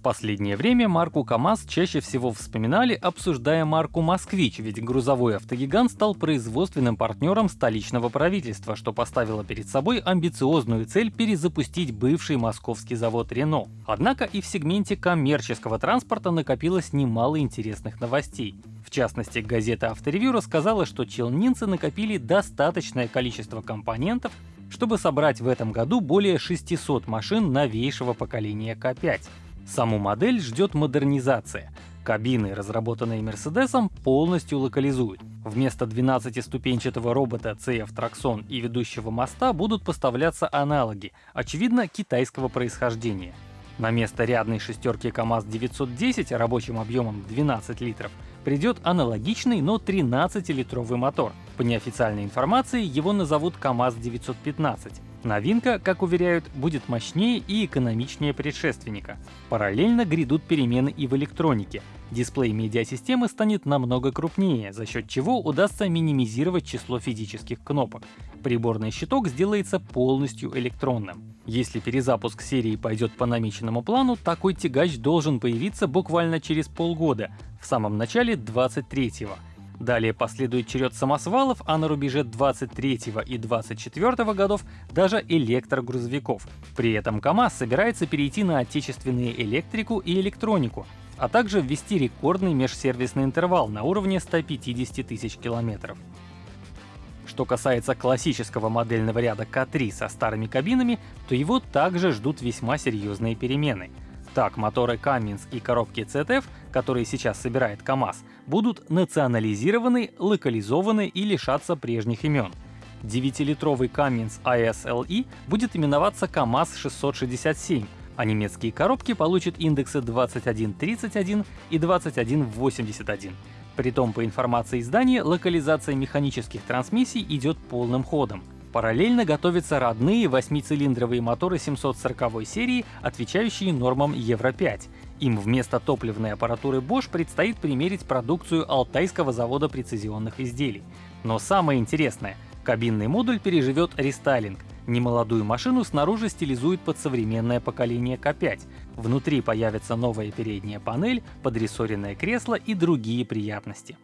В последнее время марку КАМАЗ чаще всего вспоминали, обсуждая марку «Москвич», ведь грузовой автогигант стал производственным партнером столичного правительства, что поставило перед собой амбициозную цель перезапустить бывший московский завод «Рено». Однако и в сегменте коммерческого транспорта накопилось немало интересных новостей. В частности, газета «Авторевью» рассказала, что челнинцы накопили достаточное количество компонентов, чтобы собрать в этом году более 600 машин новейшего поколения К5. Саму модель ждет модернизация. Кабины, разработанные Мерседесом, полностью локализуют. Вместо 12-ступенчатого робота CF Traxxon и ведущего моста будут поставляться аналоги, очевидно, китайского происхождения. На место рядной шестерки КАМАЗ-910 рабочим объемом 12 литров придет аналогичный, но 13-литровый мотор. По неофициальной информации его назовут КАМАЗ-915. Новинка, как уверяют, будет мощнее и экономичнее предшественника. Параллельно грядут перемены и в электронике. Дисплей медиасистемы станет намного крупнее, за счет чего удастся минимизировать число физических кнопок. Приборный щиток сделается полностью электронным. Если перезапуск серии пойдет по намеченному плану, такой тягач должен появиться буквально через полгода, в самом начале 23-го. Далее последует черед самосвалов, а на рубеже 23 и 24 годов даже электрогрузовиков. При этом КАМАЗ собирается перейти на отечественные электрику и электронику, а также ввести рекордный межсервисный интервал на уровне 150 тысяч километров. Что касается классического модельного ряда К3 со старыми кабинами, то его также ждут весьма серьезные перемены — так, моторы Cummins и коробки ZF, которые сейчас собирает КАМАЗ, будут национализированы, локализованы и лишаться прежних имен. 9-литровый Cummins ISLE будет именоваться КАМАЗ-667, а немецкие коробки получат индексы 2131 и 2181. Притом, по информации издания, локализация механических трансмиссий идет полным ходом. Параллельно готовятся родные восьмицилиндровые моторы 740 серии, отвечающие нормам Евро-5. Им вместо топливной аппаратуры Bosch предстоит примерить продукцию Алтайского завода прецизионных изделий. Но самое интересное — кабинный модуль переживет рестайлинг. Немолодую машину снаружи стилизуют под современное поколение К5. Внутри появится новая передняя панель, подрессоренное кресло и другие приятности.